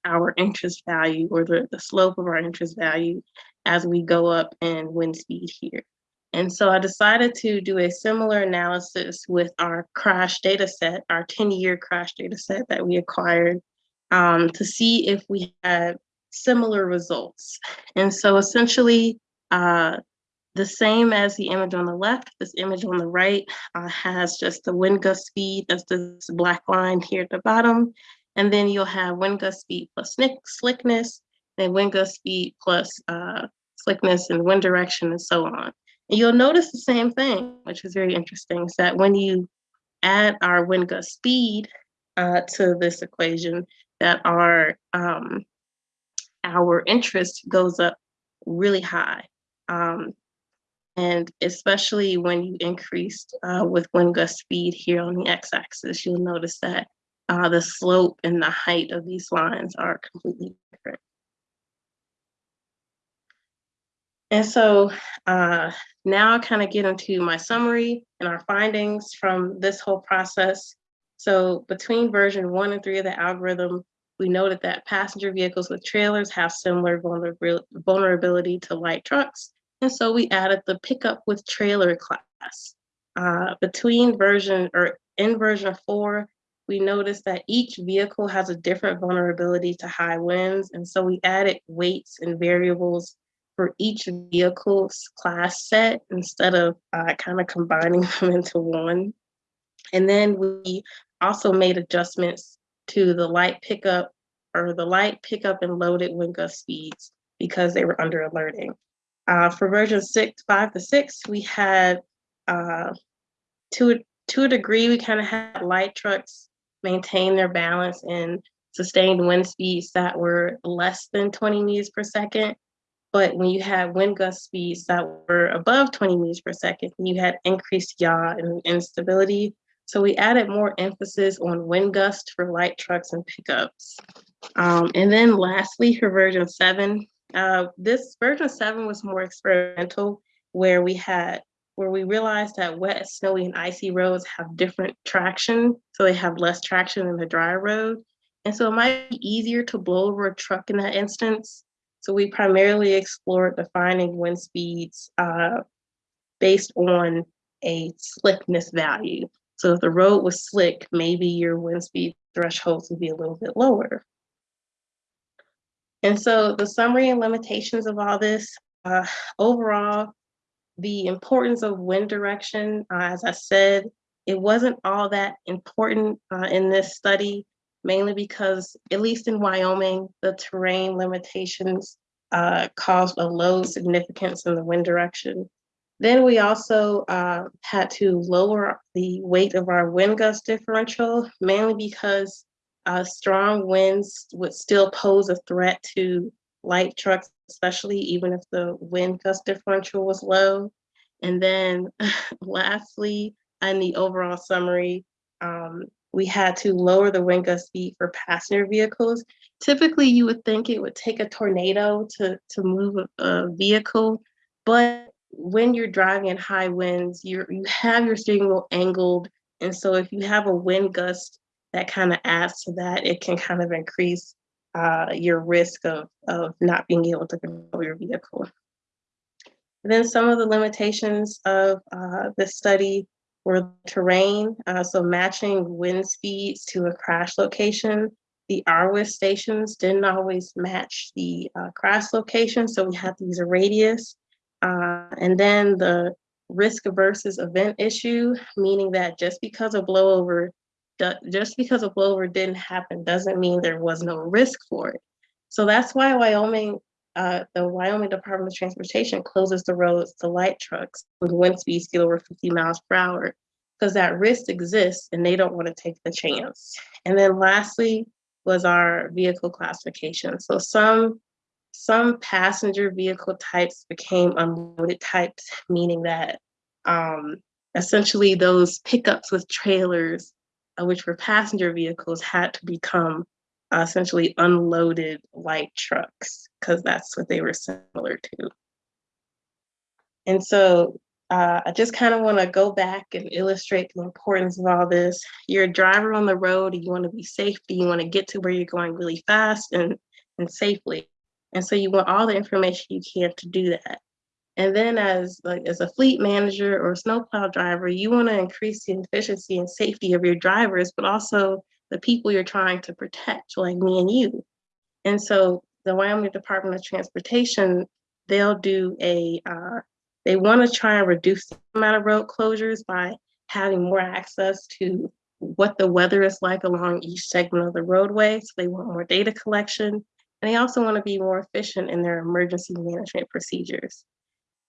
our interest value or the, the slope of our interest value as we go up in wind speed here. And so I decided to do a similar analysis with our crash data set, our 10 year crash data set that we acquired um, to see if we had similar results. And so essentially, uh, the same as the image on the left, this image on the right uh, has just the wind gust speed, that's this black line here at the bottom. And then you'll have wind gust speed plus slickness, then wind gust speed plus uh, slickness and wind direction and so on. And you'll notice the same thing, which is very interesting, is that when you add our wind gust speed uh, to this equation, that our, um, our interest goes up really high. Um, and especially when you increased uh, with wind gust speed here on the x-axis, you'll notice that uh, the slope and the height of these lines are completely different. And so uh, now I kind of get into my summary and our findings from this whole process. So between version one and three of the algorithm, we noted that passenger vehicles with trailers have similar vulnerability to light trucks, and so we added the pickup with trailer class. Uh, between version or in version four, we noticed that each vehicle has a different vulnerability to high winds. And so we added weights and variables for each vehicle's class set instead of uh, kind of combining them into one. And then we also made adjustments to the light pickup or the light pickup and loaded wind gust speeds because they were under alerting. Uh, for version six, five to six, we had uh, to, to a degree, we kind of had light trucks maintain their balance and sustained wind speeds that were less than 20 meters per second. But when you had wind gust speeds that were above 20 meters per second, you had increased yaw and instability. So we added more emphasis on wind gust for light trucks and pickups. Um, and then lastly, for version seven, uh, this version seven was more experimental, where we had where we realized that wet, snowy, and icy roads have different traction, so they have less traction than the dry road. And so it might be easier to blow over a truck in that instance. So we primarily explored defining wind speeds uh, based on a slickness value. So if the road was slick, maybe your wind speed thresholds would be a little bit lower. And so the summary and limitations of all this, uh, overall, the importance of wind direction, uh, as I said, it wasn't all that important uh, in this study, mainly because, at least in Wyoming, the terrain limitations uh, caused a low significance in the wind direction. Then we also uh, had to lower the weight of our wind gust differential, mainly because uh, strong winds would still pose a threat to light trucks, especially even if the wind gust differential was low. And then lastly, in the overall summary, um, we had to lower the wind gust speed for passenger vehicles. Typically, you would think it would take a tornado to, to move a, a vehicle, but when you're driving in high winds, you you have your steering wheel angled. And so if you have a wind gust that kind of adds to that, it can kind of increase uh, your risk of, of not being able to control your vehicle. And then some of the limitations of uh, this study were terrain, uh, so matching wind speeds to a crash location. The RWIS stations didn't always match the uh, crash location, so we had to use a radius. Uh, and then the risk versus event issue, meaning that just because a blowover just because a blowover didn't happen doesn't mean there was no risk for it. So that's why Wyoming, uh, the Wyoming Department of Transportation closes the roads to light trucks with wind speeds get over 50 miles per hour because that risk exists and they don't want to take the chance. And then lastly was our vehicle classification. So some some passenger vehicle types became unloaded types, meaning that um, essentially those pickups with trailers, which were passenger vehicles, had to become uh, essentially unloaded light trucks because that's what they were similar to. And so uh, I just kind of want to go back and illustrate the importance of all this. You're a driver on the road, and you want to be safe, you want to get to where you're going really fast and, and safely. And so you want all the information you can to do that. And then as like as a fleet manager or snowplow driver, you want to increase the efficiency and safety of your drivers, but also the people you're trying to protect, like me and you. And so the Wyoming Department of Transportation, they'll do a, uh, they want to try and reduce the amount of road closures by having more access to what the weather is like along each segment of the roadway. So they want more data collection. And they also want to be more efficient in their emergency management procedures.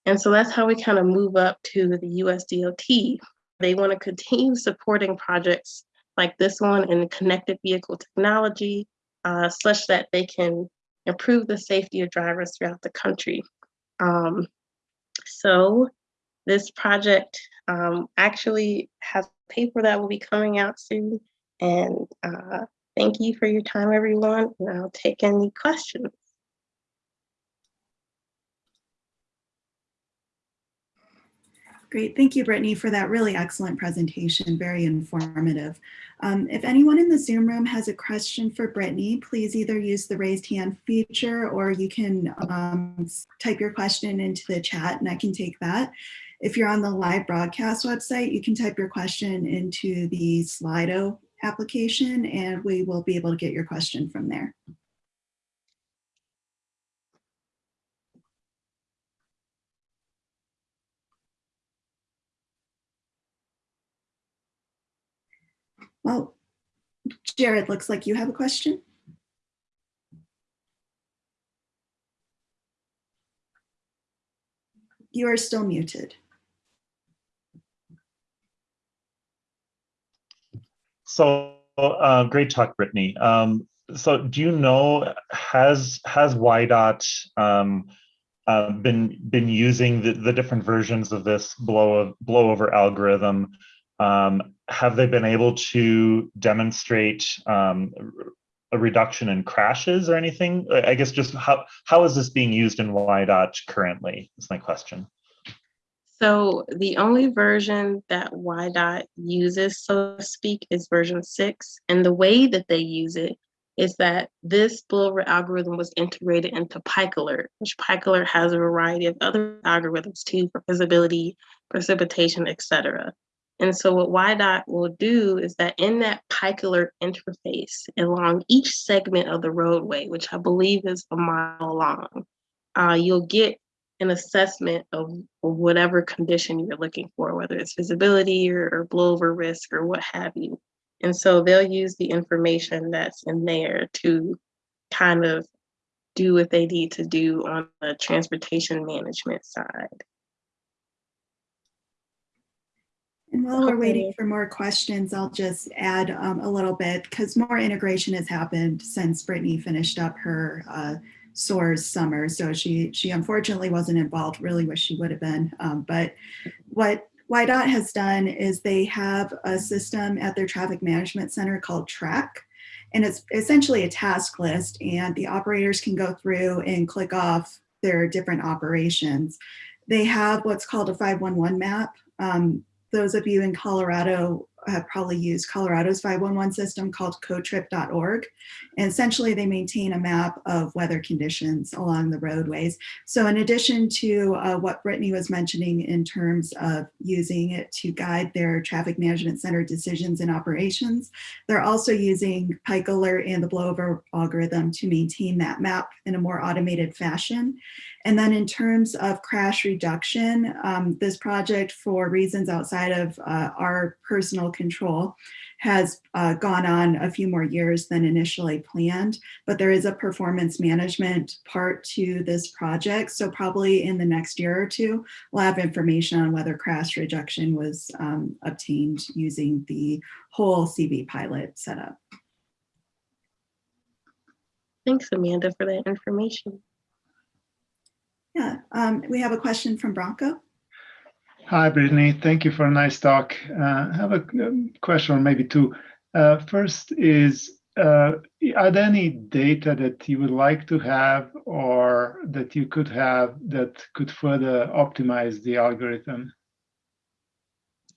And so that's how we kind of move up to the USDOT. They want to continue supporting projects like this one in connected vehicle technology, uh, such that they can improve the safety of drivers throughout the country. Um, so this project um, actually has a paper that will be coming out soon. And uh, thank you for your time, everyone. And I'll take any questions. Great, thank you, Brittany, for that really excellent presentation, very informative. Um, if anyone in the Zoom room has a question for Brittany, please either use the raised hand feature or you can um, type your question into the chat and I can take that. If you're on the live broadcast website, you can type your question into the Slido application and we will be able to get your question from there. Well, Jared, looks like you have a question. You are still muted. So uh, great talk, Brittany. Um, so do you know, has has WYDOT um, uh, been been using the, the different versions of this blow blowover algorithm um, have they been able to demonstrate um, a reduction in crashes or anything? I guess just how, how is this being used in WYDOT currently is my question. So the only version that WYDOT uses, so to speak, is version six. And the way that they use it is that this blowover algorithm was integrated into Alert, which Alert has a variety of other algorithms too for visibility, precipitation, etc. And so what WYDOT will do is that in that Alert interface along each segment of the roadway, which I believe is a mile long, uh, you'll get an assessment of, of, whatever condition you're looking for, whether it's visibility or, or blowover risk or what have you. And so they'll use the information that's in there to kind of do what they need to do on the transportation management side. And while we're waiting for more questions, I'll just add um, a little bit because more integration has happened since Brittany finished up her uh, SOARS summer. So she she unfortunately wasn't involved, really wish she would have been. Um, but what WYDOT has done is they have a system at their traffic management center called TRACK. And it's essentially a task list and the operators can go through and click off their different operations. They have what's called a 511 map. Um, those of you in Colorado have probably used Colorado's 511 system called cotrip.org. And essentially they maintain a map of weather conditions along the roadways. So in addition to uh, what Brittany was mentioning in terms of using it to guide their traffic management center decisions and operations, they're also using Pikalert and the blowover algorithm to maintain that map in a more automated fashion. And then in terms of crash reduction, um, this project for reasons outside of uh, our personal control has uh, gone on a few more years than initially planned, but there is a performance management part to this project. So probably in the next year or two, we'll have information on whether crash rejection was um, obtained using the whole CV pilot setup. Thanks, Amanda, for that information. Yeah, um, we have a question from Bronco. Hi, Brittany. Thank you for a nice talk. Uh, I have a question or maybe two. Uh, first is, uh, are there any data that you would like to have or that you could have that could further optimize the algorithm?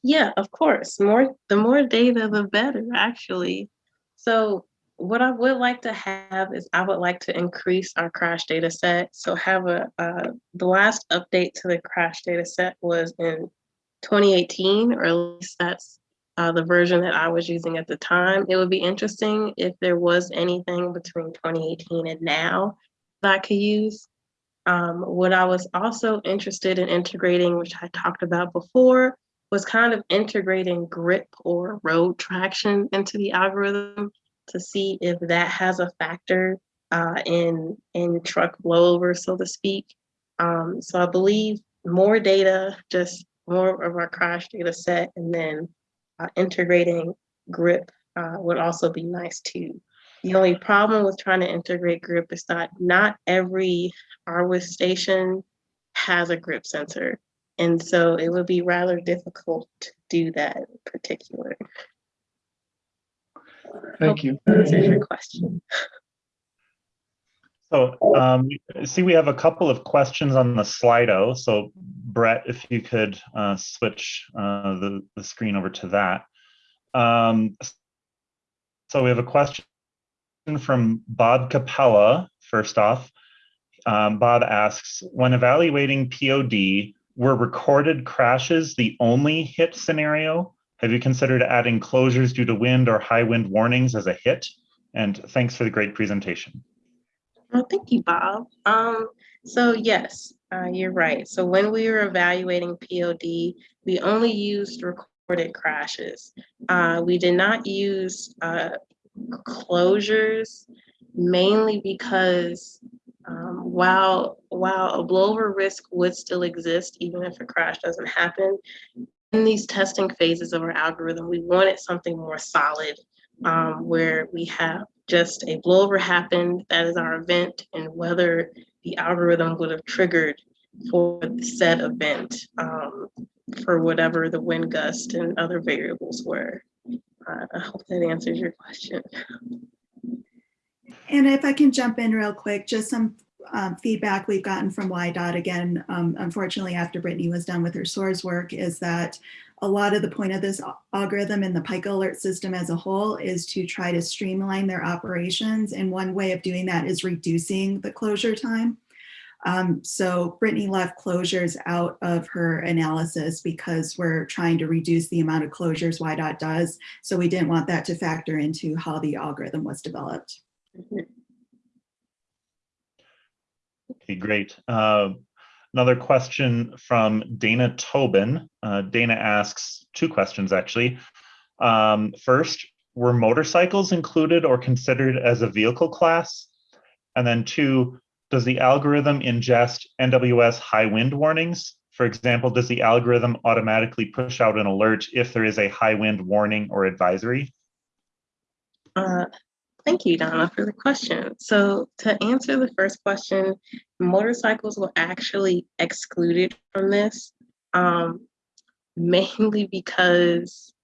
Yeah, of course. More the more data, the better, actually. So what I would like to have is I would like to increase our crash data set. So have a uh, the last update to the crash data set was in 2018, or at least that's uh, the version that I was using at the time. It would be interesting if there was anything between 2018 and now that I could use. Um, what I was also interested in integrating, which I talked about before, was kind of integrating grip or road traction into the algorithm to see if that has a factor uh, in in truck blowover, so to speak. Um, so I believe more data, just more of our crash data set, and then uh, integrating grip uh, would also be nice too. The only problem with trying to integrate grip is that not every RWIS station has a grip sensor. And so it would be rather difficult to do that in particular. Thank you. Answers your question. So um, see, we have a couple of questions on the Slido. So Brett, if you could uh, switch uh, the, the screen over to that. Um, so we have a question from Bob Capella, first off. Um, Bob asks, when evaluating POD, were recorded crashes the only hit scenario? Have you considered adding closures due to wind or high wind warnings as a hit? And thanks for the great presentation. Well, thank you, Bob. Um, so yes, uh, you're right. So when we were evaluating POD, we only used recorded crashes. Uh, we did not use uh, closures, mainly because um, while while a blowover risk would still exist, even if a crash doesn't happen, in these testing phases of our algorithm, we wanted something more solid um, where we have just a blowover happened, that is our event, and whether the algorithm would have triggered for the said event um, for whatever the wind gust and other variables were. Uh, I hope that answers your question. And if I can jump in real quick, just some um, feedback we've gotten from WYDOT again, um, unfortunately after Brittany was done with her SOARS work is that a lot of the point of this algorithm and the Pikalert system as a whole is to try to streamline their operations. And one way of doing that is reducing the closure time. Um, so Brittany left closures out of her analysis because we're trying to reduce the amount of closures WYDOT does. So we didn't want that to factor into how the algorithm was developed. Okay, great. Uh, another question from Dana Tobin. Uh, Dana asks two questions actually. Um, first, were motorcycles included or considered as a vehicle class? And then two, does the algorithm ingest NWS high wind warnings? For example, does the algorithm automatically push out an alert if there is a high wind warning or advisory? Uh, Thank you, Donna, for the question. So to answer the first question, motorcycles were actually excluded from this, um, mainly because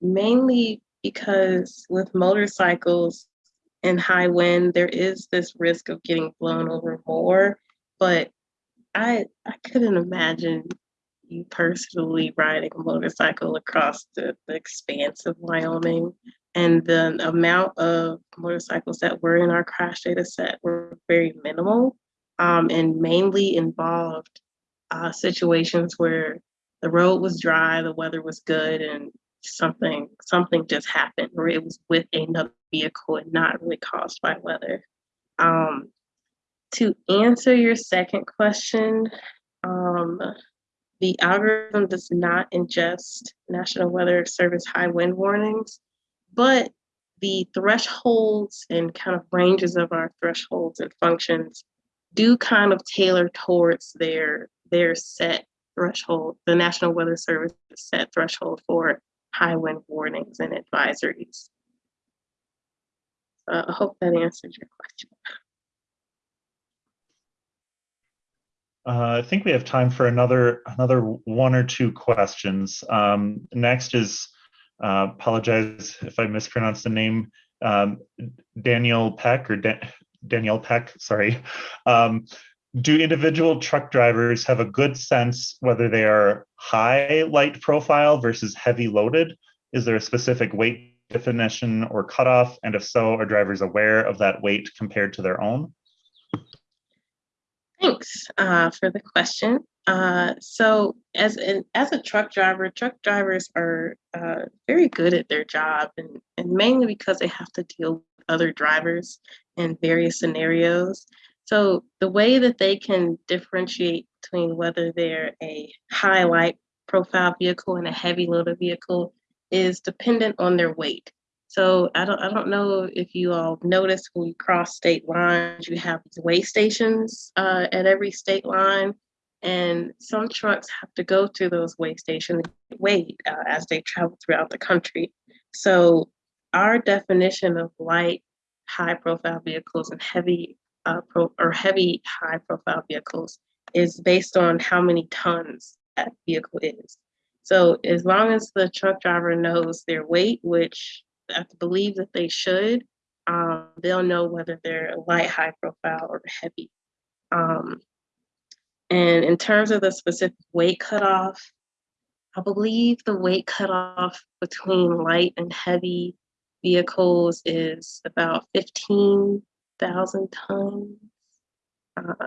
mainly because with motorcycles in high wind, there is this risk of getting blown over more. But I I couldn't imagine you personally riding a motorcycle across the, the expanse of Wyoming and the amount of motorcycles that were in our crash data set were very minimal um, and mainly involved uh, situations where the road was dry, the weather was good, and something something just happened, or it was with another vehicle and not really caused by weather. Um, to answer your second question, um, the algorithm does not ingest National Weather Service high wind warnings, but the thresholds and kind of ranges of our thresholds and functions do kind of tailor towards their their set threshold, the National Weather Service set threshold for high wind warnings and advisories. Uh, I hope that answers your question. Uh, I think we have time for another another one or two questions. Um, next is uh, apologize if I mispronounced the name. Um, Daniel Peck or Dan Danielle Peck, sorry. Um, do individual truck drivers have a good sense whether they are high light profile versus heavy loaded? Is there a specific weight definition or cutoff? And if so, are drivers aware of that weight compared to their own? Thanks uh, for the question. Uh, so, as an, as a truck driver, truck drivers are uh, very good at their job, and, and mainly because they have to deal with other drivers in various scenarios. So, the way that they can differentiate between whether they're a high light profile vehicle and a heavy loaded vehicle is dependent on their weight. So I don't I don't know if you all noticed when we cross state lines, you have these weigh stations uh, at every state line, and some trucks have to go through those weigh stations weigh uh, as they travel throughout the country. So our definition of light, high profile vehicles and heavy uh, pro, or heavy high profile vehicles is based on how many tons that vehicle is. So as long as the truck driver knows their weight, which I believe that they should, um, they'll know whether they're light, high profile, or heavy. Um, and in terms of the specific weight cutoff, I believe the weight cutoff between light and heavy vehicles is about 15,000 tons. Uh,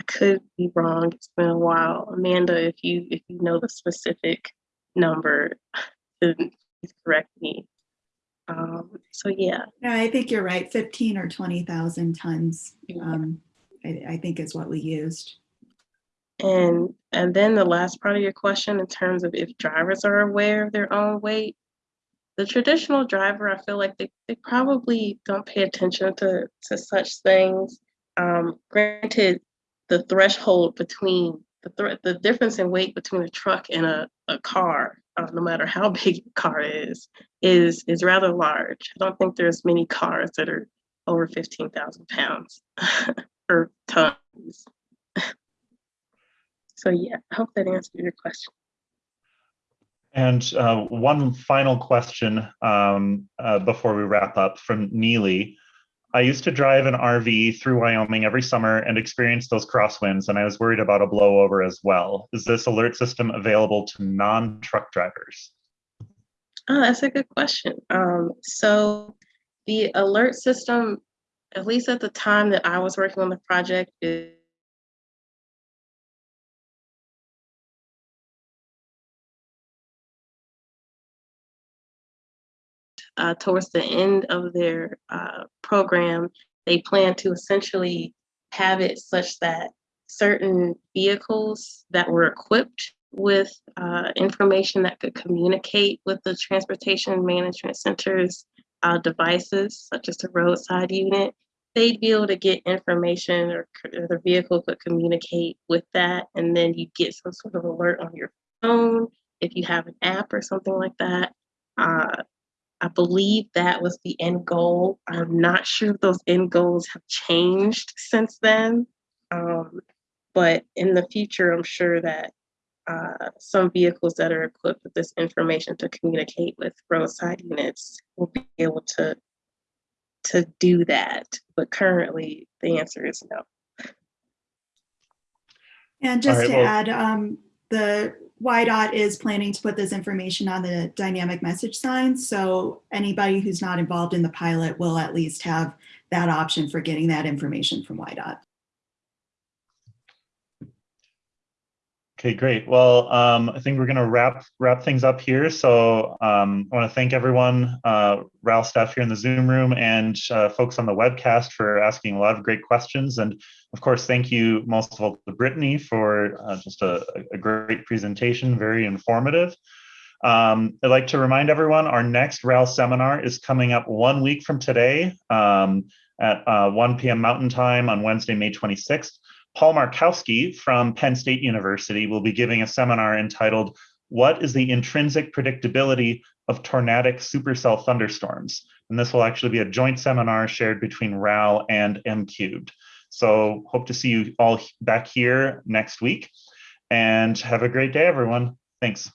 I could be wrong. It's been a while. Amanda, if you if you know the specific number, then please correct me. Um, so yeah. No, I think you're right. 15 or 20,000 tons, um, I, I think is what we used. And and then the last part of your question in terms of if drivers are aware of their own weight, the traditional driver, I feel like they, they probably don't pay attention to, to such things. Um, granted, the threshold between the, th the difference in weight between a truck and a, a car, uh, no matter how big the car is, is is rather large. I don't think there's many cars that are over 15,000 pounds or tons. so yeah, I hope that answered your question. And uh, one final question um, uh, before we wrap up from Neely. I used to drive an RV through Wyoming every summer and experience those crosswinds, and I was worried about a blowover as well. Is this alert system available to non-truck drivers? Oh, that's a good question. Um, so the alert system, at least at the time that I was working on the project, is uh, towards the end of their uh, program, they plan to essentially have it such that certain vehicles that were equipped with uh, information that could communicate with the Transportation Management Center's uh, devices, such as the roadside unit, they'd be able to get information or, or the vehicle could communicate with that. And then you get some sort of alert on your phone if you have an app or something like that. Uh, I believe that was the end goal. I'm not sure if those end goals have changed since then. Um, but in the future, I'm sure that uh, some vehicles that are equipped with this information to communicate with roadside units will be able to to do that. But currently, the answer is no. And just right, to well- add, um, the WYDOT is planning to put this information on the dynamic message signs. So anybody who's not involved in the pilot will at least have that option for getting that information from WYDOT. Okay, great. Well, um, I think we're going to wrap wrap things up here. So um, I want to thank everyone, uh, RAL staff here in the Zoom room, and uh, folks on the webcast for asking a lot of great questions. And of course, thank you most of all to Brittany for uh, just a, a, great presentation, very informative. Um, I'd like to remind everyone our next RAL seminar is coming up one week from today um, at uh, 1 p.m. Mountain Time on Wednesday, May 26th. Paul Markowski from Penn State University will be giving a seminar entitled, What is the Intrinsic Predictability of Tornadic Supercell Thunderstorms? And this will actually be a joint seminar shared between RAL and M Cubed. So hope to see you all back here next week and have a great day, everyone. Thanks.